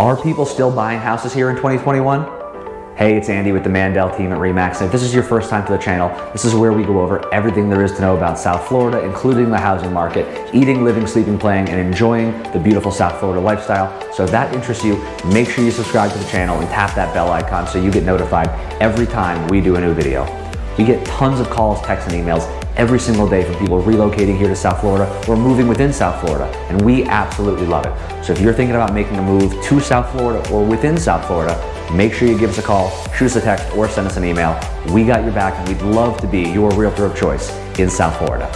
Are people still buying houses here in 2021? Hey, it's Andy with the Mandel team at REMAX. And if this is your first time to the channel, this is where we go over everything there is to know about South Florida, including the housing market, eating, living, sleeping, playing, and enjoying the beautiful South Florida lifestyle. So if that interests you, make sure you subscribe to the channel and tap that bell icon so you get notified every time we do a new video. We get tons of calls, texts, and emails every single day from people relocating here to South Florida or moving within South Florida, and we absolutely love it. So if you're thinking about making a move to South Florida or within South Florida, make sure you give us a call, shoot us a text, or send us an email. We got your back and we'd love to be your realtor of choice in South Florida.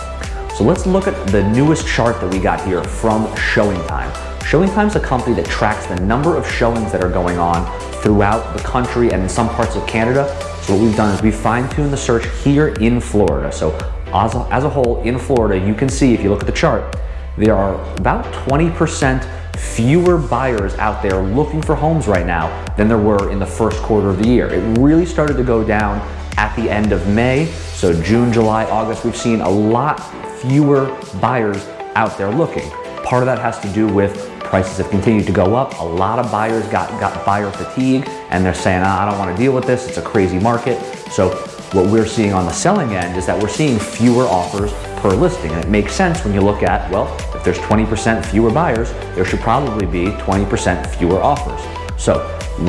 So let's look at the newest chart that we got here from Showing ShowingTime. ShowingTime is a company that tracks the number of showings that are going on throughout the country and in some parts of Canada. What we've done is we fine-tuned the search here in Florida. So as a, as a whole in Florida, you can see if you look at the chart, there are about 20% fewer buyers out there looking for homes right now than there were in the first quarter of the year. It really started to go down at the end of May. So June, July, August, we've seen a lot fewer buyers out there looking. Part of that has to do with prices have continued to go up. A lot of buyers got, got buyer fatigue and they're saying, ah, I don't want to deal with this. It's a crazy market. So what we're seeing on the selling end is that we're seeing fewer offers per listing. And it makes sense when you look at, well, if there's 20% fewer buyers, there should probably be 20% fewer offers. So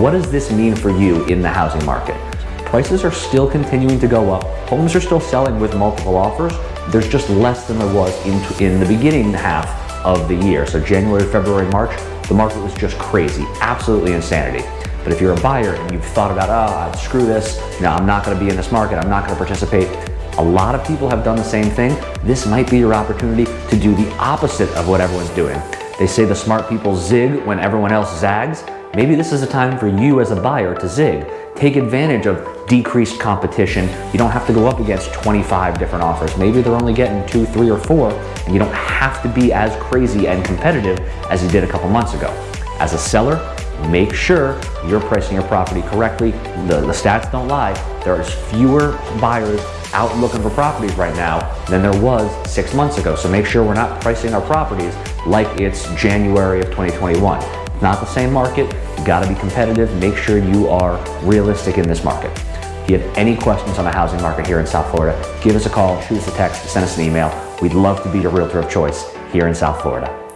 what does this mean for you in the housing market? Prices are still continuing to go up. Homes are still selling with multiple offers. There's just less than there was in, in the beginning half of the year. So January, February, March, the market was just crazy, absolutely insanity. But if you're a buyer and you've thought about, oh, screw this, know, I'm not gonna be in this market, I'm not gonna participate, a lot of people have done the same thing. This might be your opportunity to do the opposite of what everyone's doing. They say the smart people zig when everyone else zags. Maybe this is a time for you as a buyer to zig. Take advantage of decreased competition. You don't have to go up against 25 different offers. Maybe they're only getting two, three, or four, and you don't have to be as crazy and competitive as you did a couple months ago. As a seller, make sure you're pricing your property correctly. The, the stats don't lie. There are fewer buyers out looking for properties right now than there was six months ago. So make sure we're not pricing our properties like it's January of 2021. Not the same market, you gotta be competitive. Make sure you are realistic in this market. If you have any questions on the housing market here in South Florida, give us a call, shoot us a text, send us an email. We'd love to be your realtor of choice here in South Florida.